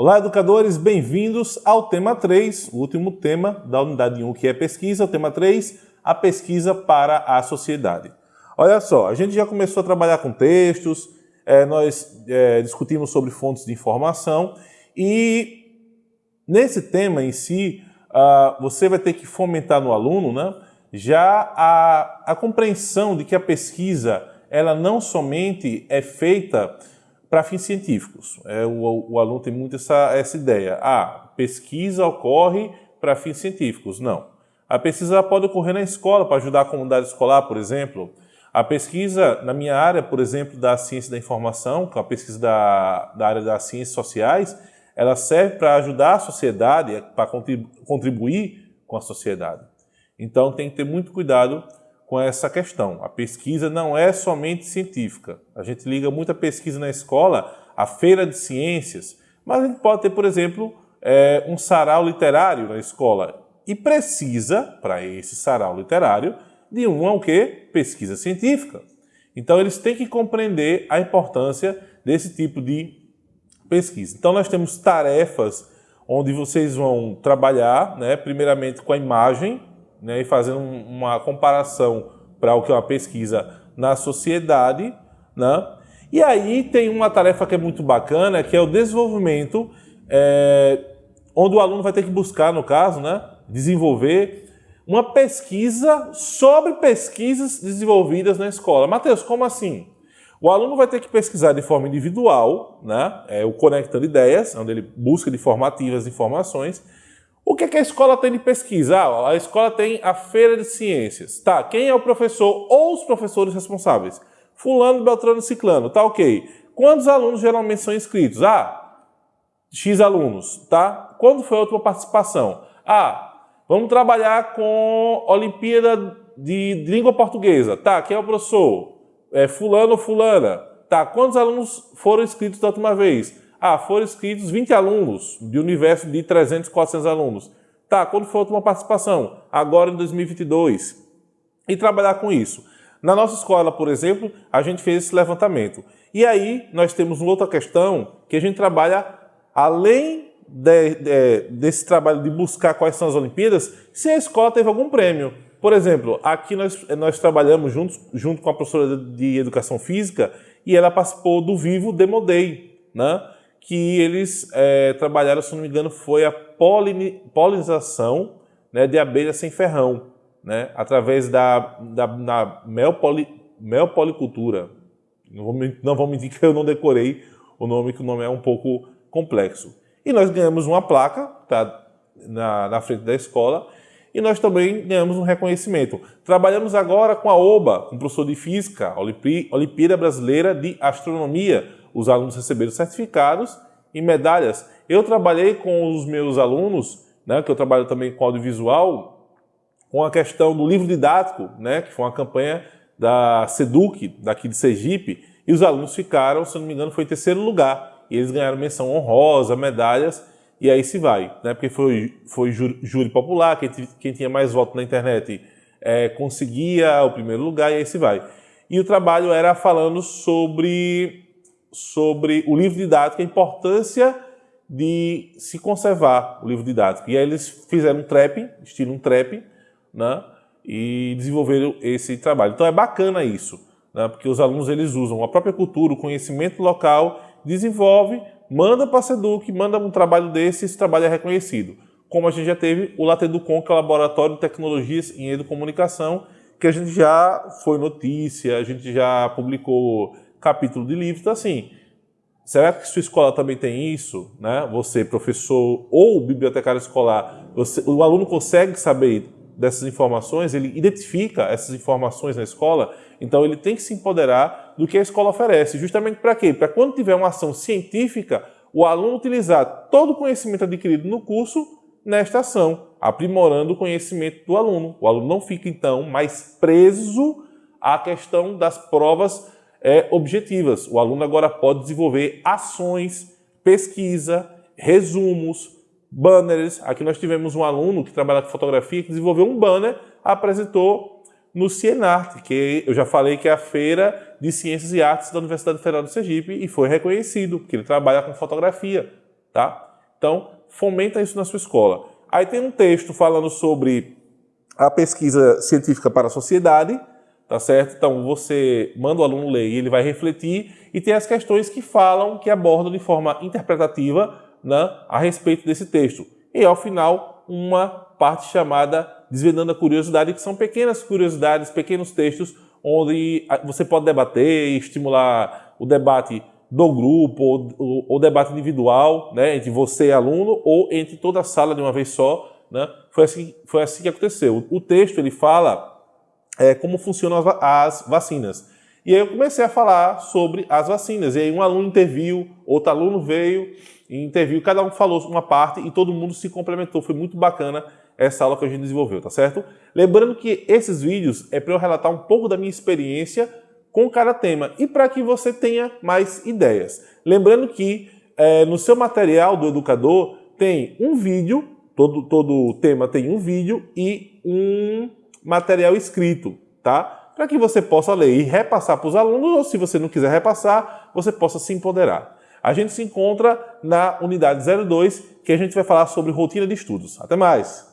Olá, educadores, bem-vindos ao tema 3, o último tema da unidade 1, que é pesquisa. O tema 3, a pesquisa para a sociedade. Olha só, a gente já começou a trabalhar com textos, é, nós é, discutimos sobre fontes de informação e nesse tema em si, uh, você vai ter que fomentar no aluno né, já a, a compreensão de que a pesquisa ela não somente é feita para fins científicos. É, o, o, aluno tem muito essa, essa ideia. Ah, pesquisa ocorre para fins científicos. Não. A pesquisa pode ocorrer na escola para ajudar a comunidade escolar, por exemplo. A pesquisa, na minha área, por exemplo, da ciência da informação, que é a pesquisa da, da área das ciências sociais, ela serve para ajudar a sociedade, para contribuir com a sociedade. Então tem que ter muito cuidado com essa questão. A pesquisa não é somente científica. A gente liga muita pesquisa na escola à feira de ciências, mas a gente pode ter, por exemplo, é, um sarau literário na escola e precisa, para esse sarau literário, de uma o quê? Pesquisa científica. Então eles têm que compreender a importância desse tipo de pesquisa. Então nós temos tarefas onde vocês vão trabalhar, né, primeiramente com a imagem, né, e fazendo uma comparação para o que é uma pesquisa na sociedade. Né? E aí tem uma tarefa que é muito bacana, que é o desenvolvimento, é, onde o aluno vai ter que buscar, no caso, né, desenvolver uma pesquisa sobre pesquisas desenvolvidas na escola. Matheus, como assim? O aluno vai ter que pesquisar de forma individual, né? é o Conectando Ideias, onde ele busca de formativas informações, o que, é que a escola tem de pesquisa? Ah, a escola tem a feira de ciências. Tá, quem é o professor ou os professores responsáveis? Fulano, Beltrano, Ciclano, tá ok. Quantos alunos geralmente são inscritos? Ah, X alunos, tá? Quando foi a última participação? Ah, vamos trabalhar com Olimpíada de Língua Portuguesa. Tá, quem é o professor? É fulano ou fulana. Tá, quantos alunos foram inscritos da última vez? Ah, foram inscritos 20 alunos de universo de 300, 400 alunos. Tá, quando foi a última participação? Agora em 2022. E trabalhar com isso. Na nossa escola, por exemplo, a gente fez esse levantamento. E aí nós temos uma outra questão que a gente trabalha além de, de, desse trabalho de buscar quais são as Olimpíadas, se a escola teve algum prêmio. Por exemplo, aqui nós, nós trabalhamos juntos, junto com a professora de Educação Física e ela participou do Vivo Demo Day, né? Que eles é, trabalharam, se não me engano, foi a polinização né, de abelhas sem ferrão, né, através da, da, da melpoli, melpolicultura. Não vou, não vou mentir que eu não decorei o nome, que o nome é um pouco complexo. E nós ganhamos uma placa tá, na, na frente da escola e nós também ganhamos um reconhecimento. Trabalhamos agora com a OBA, com o professor de Física, Olimpíada Brasileira de Astronomia, os alunos receberam certificados e medalhas. Eu trabalhei com os meus alunos, né, que eu trabalho também com audiovisual, com a questão do livro didático, né, que foi uma campanha da SEDUC, daqui de Sergipe, e os alunos ficaram, se não me engano, foi em terceiro lugar. E eles ganharam menção honrosa, medalhas, e aí se vai, né? Porque foi, foi júri popular, quem, quem tinha mais votos na internet é, conseguia o primeiro lugar, e aí se vai. E o trabalho era falando sobre sobre o livro didático, a importância de se conservar o livro didático. E aí eles fizeram um trap, estilo um trap, né? e desenvolveram esse trabalho. Então é bacana isso, né? porque os alunos eles usam a própria cultura, o conhecimento local, desenvolve, manda para a SEDUC, manda um trabalho desse esse trabalho é reconhecido. Como a gente já teve o Lateducom, que é o Laboratório de Tecnologias em Educomunicação, que a gente já foi notícia, a gente já publicou capítulo de livro. Então, assim, será que sua escola também tem isso? Né? Você, professor ou bibliotecário escolar, você, o aluno consegue saber dessas informações, ele identifica essas informações na escola, então ele tem que se empoderar do que a escola oferece. Justamente para quê? Para quando tiver uma ação científica, o aluno utilizar todo o conhecimento adquirido no curso nesta ação, aprimorando o conhecimento do aluno. O aluno não fica, então, mais preso à questão das provas é, objetivas. O aluno agora pode desenvolver ações, pesquisa, resumos, banners. Aqui nós tivemos um aluno que trabalha com fotografia que desenvolveu um banner, apresentou no Cienart, que eu já falei que é a Feira de Ciências e Artes da Universidade Federal de Sergipe e foi reconhecido, porque ele trabalha com fotografia, tá? Então, fomenta isso na sua escola. Aí tem um texto falando sobre a pesquisa científica para a sociedade, tá certo? Então você manda o aluno ler e ele vai refletir e tem as questões que falam, que abordam de forma interpretativa né, a respeito desse texto. E ao final, uma parte chamada Desvendando a Curiosidade, que são pequenas curiosidades, pequenos textos onde você pode debater e estimular o debate do grupo ou, ou, debate individual, né, entre você e aluno, ou entre toda a sala de uma vez só. Né? Foi, assim, foi assim que aconteceu. O, o texto ele fala é, como funcionam as, as, vacinas. E aí eu comecei a falar sobre as vacinas. E aí um aluno interviu, outro aluno veio e interviu, cada um falou uma parte e todo mundo se complementou. Foi muito bacana essa aula que a gente desenvolveu, tá certo? Lembrando que esses vídeos é para eu relatar um pouco da minha experiência com cada tema e para que você tenha mais ideias. Lembrando que é, no seu material do educador tem um vídeo, todo, todo tema tem um vídeo e um material escrito, tá? Para que você possa ler e repassar para os alunos, ou se você não quiser repassar, você possa se empoderar. A gente se encontra na unidade 02, que a gente vai falar sobre rotina de estudos. Até mais!